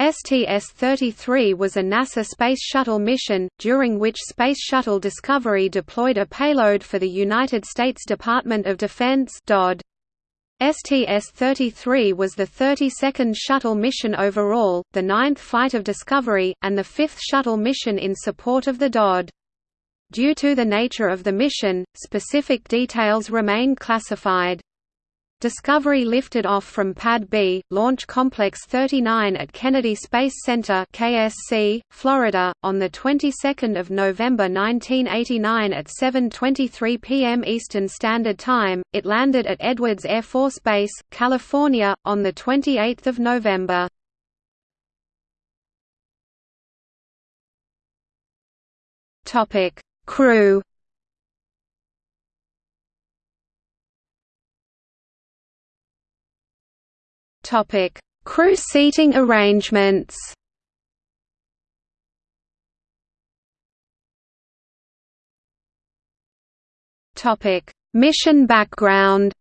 STS-33 was a NASA Space Shuttle mission, during which Space Shuttle Discovery deployed a payload for the United States Department of Defense DoD. STS-33 was the 32nd shuttle mission overall, the ninth flight of Discovery, and the fifth shuttle mission in support of the DoD. Due to the nature of the mission, specific details remain classified. Discovery lifted off from Pad B, Launch Complex 39 at Kennedy Space Center (KSC), Florida, on the 22nd of November 1989 at 7:23 p.m. Eastern Standard Time. It landed at Edwards Air Force Base, California, on the 28th of November. Topic: Crew Topic: Crew seating arrangements. Topic: Mission background.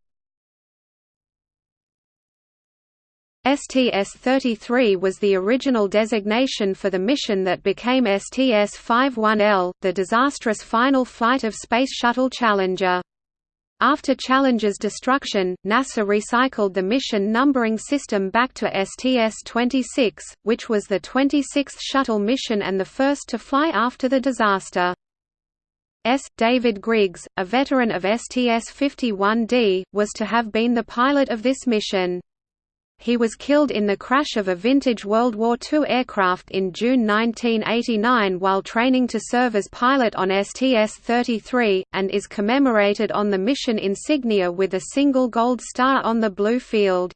STS-33 was the original designation for the mission that became STS-51L, the disastrous final flight of Space Shuttle Challenger. After Challenger's destruction, NASA recycled the mission numbering system back to STS-26, which was the 26th shuttle mission and the first to fly after the disaster. S. David Griggs, a veteran of STS-51D, was to have been the pilot of this mission. He was killed in the crash of a vintage World War II aircraft in June 1989 while training to serve as pilot on STS-33, and is commemorated on the mission insignia with a single gold star on the blue field.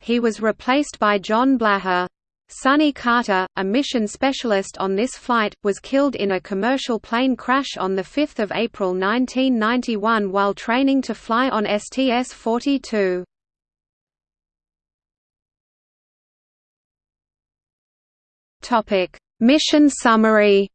He was replaced by John Blaha. Sonny Carter, a mission specialist on this flight, was killed in a commercial plane crash on 5 April 1991 while training to fly on STS-42. Topic: Mission summary.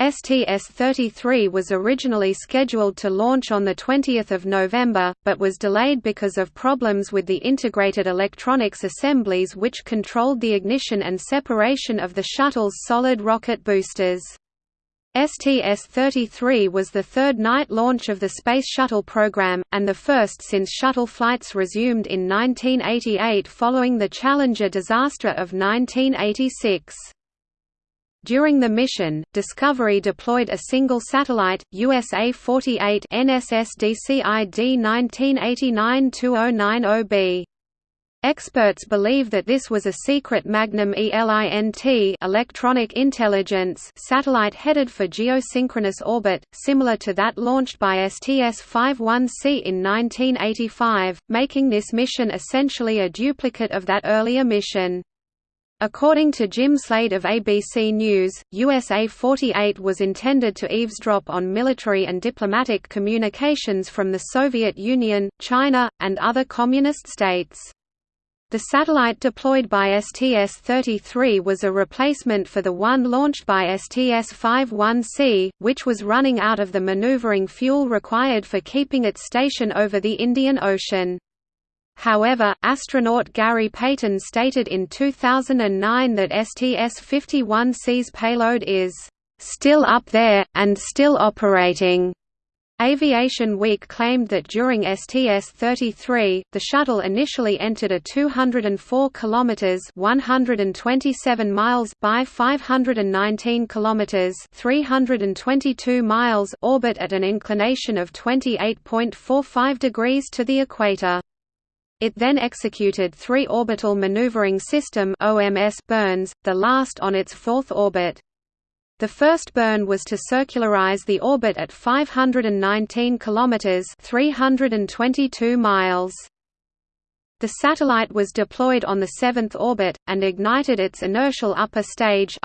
STS-33 was originally scheduled to launch on 20 November, but was delayed because of problems with the integrated electronics assemblies which controlled the ignition and separation of the shuttle's solid rocket boosters. STS-33 was the third night launch of the Space Shuttle program, and the first since shuttle flights resumed in 1988 following the Challenger disaster of 1986. During the mission, Discovery deployed a single satellite, USA-48 NSSDC ID 1989-2090b. Experts believe that this was a secret Magnum ELINT electronic intelligence satellite headed for geosynchronous orbit, similar to that launched by STS-51C in 1985, making this mission essentially a duplicate of that earlier mission. According to Jim Slade of ABC News, USA 48 was intended to eavesdrop on military and diplomatic communications from the Soviet Union, China, and other communist states. The satellite deployed by STS-33 was a replacement for the one launched by STS-51C, which was running out of the maneuvering fuel required for keeping its station over the Indian Ocean. However, astronaut Gary Payton stated in 2009 that STS-51C's payload is, "...still up there, and still operating." Aviation Week claimed that during STS-33, the shuttle initially entered a 204 kilometers (127 miles) by 519 kilometers (322 miles) orbit at an inclination of 28.45 degrees to the equator. It then executed three orbital maneuvering system (OMS) burns, the last on its fourth orbit. The first burn was to circularize the orbit at 519 kilometers (322 miles). The satellite was deployed on the seventh orbit, and ignited its inertial upper stage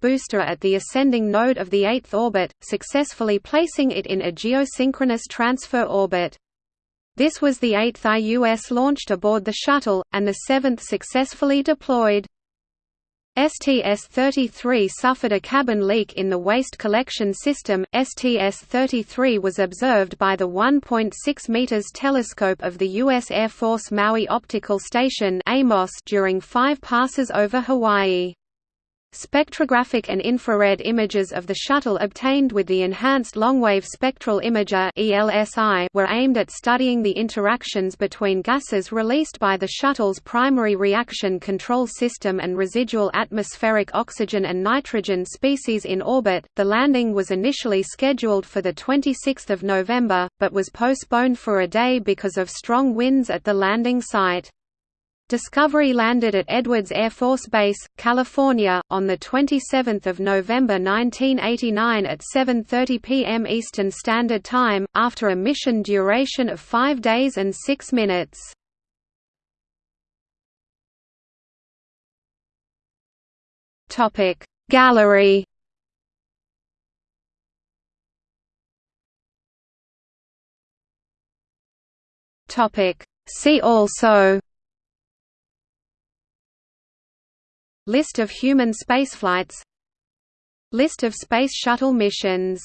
booster at the ascending node of the eighth orbit, successfully placing it in a geosynchronous transfer orbit. This was the eighth IUS launched aboard the shuttle, and the seventh successfully deployed. STS-33 suffered a cabin leak in the waste collection system. STS-33 was observed by the 1.6 meters telescope of the U.S. Air Force Maui Optical Station during five passes over Hawaii. Spectrographic and infrared images of the shuttle obtained with the Enhanced Longwave Spectral Imager were aimed at studying the interactions between gases released by the shuttle's primary reaction control system and residual atmospheric oxygen and nitrogen species in orbit. The landing was initially scheduled for the 26th of November, but was postponed for a day because of strong winds at the landing site. Discovery landed at Edwards Air Force Base, California, on 27 November 1989 at 7.30 p.m. Eastern Standard Time, after a mission duration of 5 days and 6 minutes. Gallery See also List of human spaceflights. List of Space Shuttle missions